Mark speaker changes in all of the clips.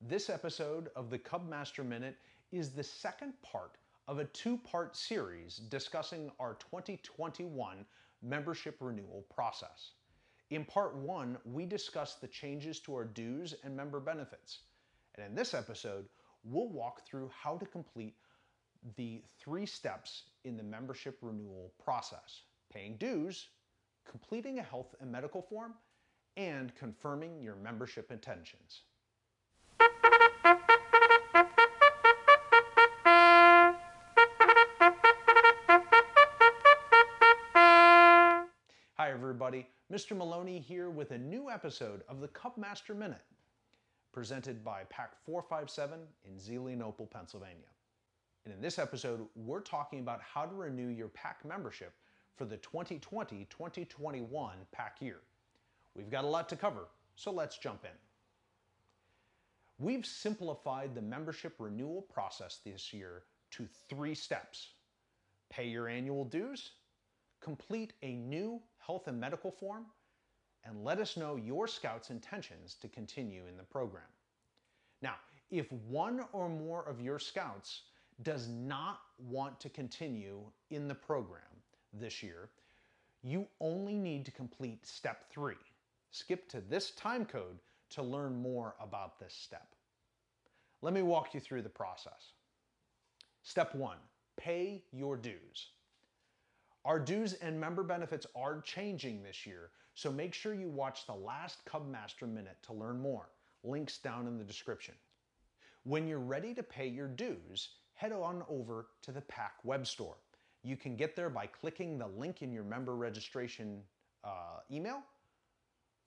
Speaker 1: This episode of the Cubmaster Minute is the second part of a two-part series discussing our 2021 membership renewal process. In part one, we discussed the changes to our dues and member benefits. And in this episode, we'll walk through how to complete the three steps in the membership renewal process. Paying dues, completing a health and medical form, and confirming your membership intentions. Everybody, Mr. Maloney here with a new episode of the Cubmaster Minute, presented by Pack 457 in Zelienople, Pennsylvania. And in this episode, we're talking about how to renew your pack membership for the 2020-2021 pack year. We've got a lot to cover, so let's jump in. We've simplified the membership renewal process this year to three steps. Pay your annual dues, complete a new health and medical form, and let us know your Scout's intentions to continue in the program. Now, if one or more of your Scouts does not want to continue in the program this year, you only need to complete step three, Skip to this time code to learn more about this step. Let me walk you through the process. Step one, pay your dues. Our dues and member benefits are changing this year, so make sure you watch the last Cubmaster Minute to learn more. Links down in the description. When you're ready to pay your dues, head on over to the pack web store. You can get there by clicking the link in your member registration uh, email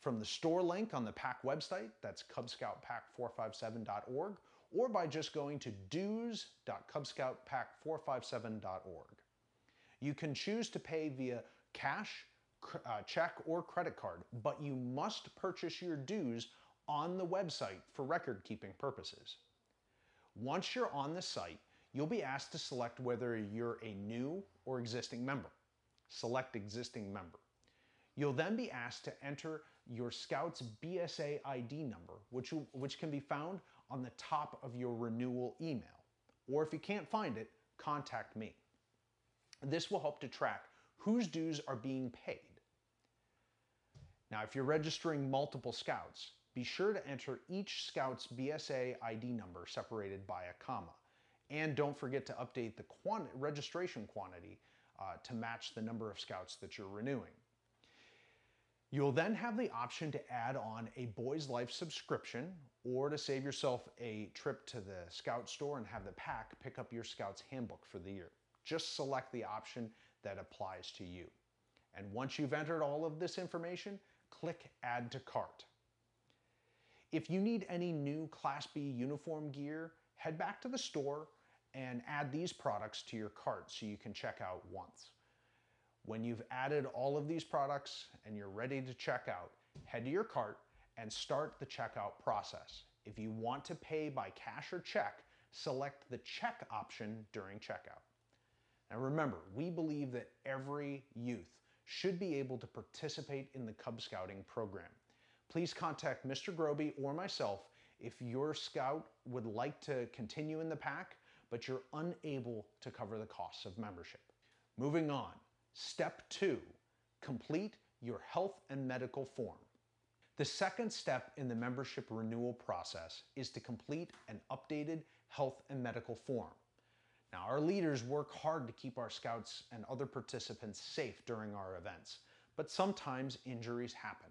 Speaker 1: from the store link on the pack website, that's cubscoutpac457.org, or by just going to dues.cubscoutpac457.org. You can choose to pay via cash, uh, check, or credit card, but you must purchase your dues on the website for record keeping purposes. Once you're on the site, you'll be asked to select whether you're a new or existing member. Select existing member. You'll then be asked to enter your Scout's BSA ID number, which, which can be found on the top of your renewal email. Or if you can't find it, contact me. This will help to track whose dues are being paid. Now, if you're registering multiple Scouts, be sure to enter each Scout's BSA ID number separated by a comma. And don't forget to update the registration quantity uh, to match the number of Scouts that you're renewing. You'll then have the option to add on a Boys Life subscription or to save yourself a trip to the Scout store and have the pack pick up your Scout's handbook for the year. Just select the option that applies to you. And once you've entered all of this information, click Add to Cart. If you need any new Class B uniform gear, head back to the store and add these products to your cart so you can check out once. When you've added all of these products and you're ready to check out, head to your cart and start the checkout process. If you want to pay by cash or check, select the check option during checkout. Now remember, we believe that every youth should be able to participate in the Cub Scouting program. Please contact Mr. Groby or myself if your scout would like to continue in the pack, but you're unable to cover the costs of membership. Moving on, Step two, complete your health and medical form. The second step in the membership renewal process is to complete an updated health and medical form. Now, our leaders work hard to keep our scouts and other participants safe during our events, but sometimes injuries happen.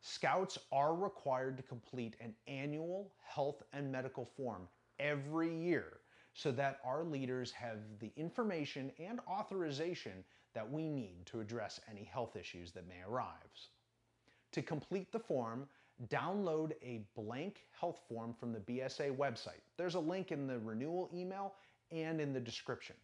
Speaker 1: Scouts are required to complete an annual health and medical form every year so that our leaders have the information and authorization that we need to address any health issues that may arise. To complete the form, download a blank health form from the BSA website. There's a link in the renewal email and in the description.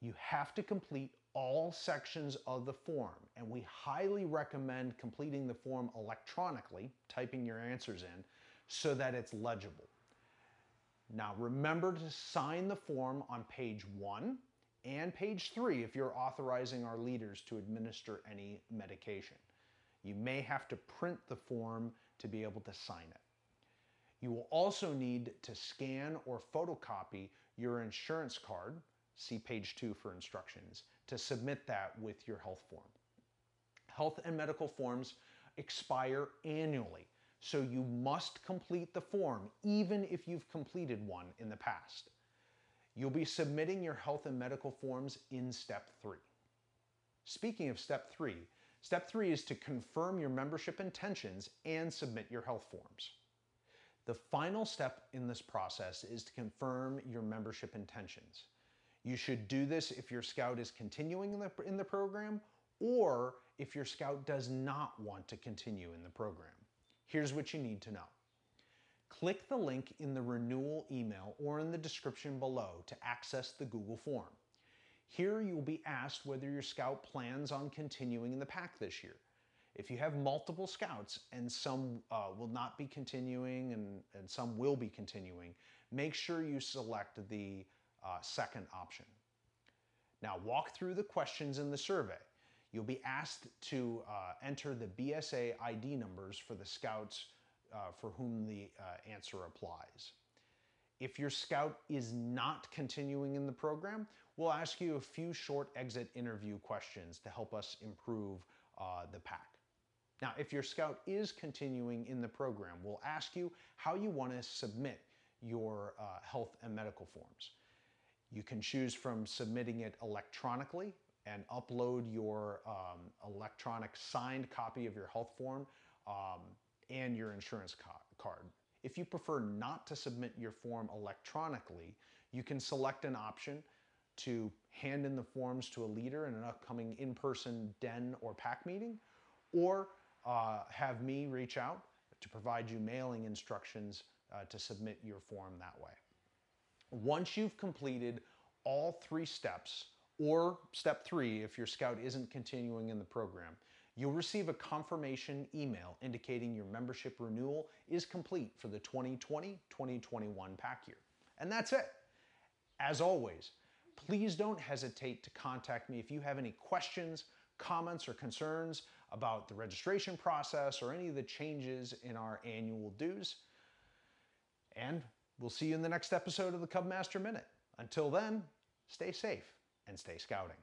Speaker 1: You have to complete all sections of the form, and we highly recommend completing the form electronically, typing your answers in, so that it's legible. Now remember to sign the form on page one, and page three if you're authorizing our leaders to administer any medication. You may have to print the form to be able to sign it. You will also need to scan or photocopy your insurance card, see page two for instructions, to submit that with your health form. Health and medical forms expire annually, so you must complete the form even if you've completed one in the past. You'll be submitting your health and medical forms in step three. Speaking of step three, step three is to confirm your membership intentions and submit your health forms. The final step in this process is to confirm your membership intentions. You should do this if your scout is continuing in the, in the program or if your scout does not want to continue in the program. Here's what you need to know. Click the link in the renewal email or in the description below to access the Google form. Here you will be asked whether your scout plans on continuing in the pack this year. If you have multiple scouts and some uh, will not be continuing and, and some will be continuing, make sure you select the uh, second option. Now walk through the questions in the survey. You'll be asked to uh, enter the BSA ID numbers for the scouts uh, for whom the uh, answer applies. If your scout is not continuing in the program, we'll ask you a few short exit interview questions to help us improve uh, the pack. Now, if your scout is continuing in the program, we'll ask you how you want to submit your uh, health and medical forms. You can choose from submitting it electronically and upload your um, electronic signed copy of your health form um, and your insurance card. If you prefer not to submit your form electronically, you can select an option to hand in the forms to a leader in an upcoming in-person den or pack meeting, or uh, have me reach out to provide you mailing instructions uh, to submit your form that way. Once you've completed all three steps, or step three if your scout isn't continuing in the program, you'll receive a confirmation email indicating your membership renewal is complete for the 2020-2021 pack year. And that's it. As always, please don't hesitate to contact me if you have any questions, comments, or concerns about the registration process or any of the changes in our annual dues. And we'll see you in the next episode of the Cub Master Minute. Until then, stay safe and stay scouting.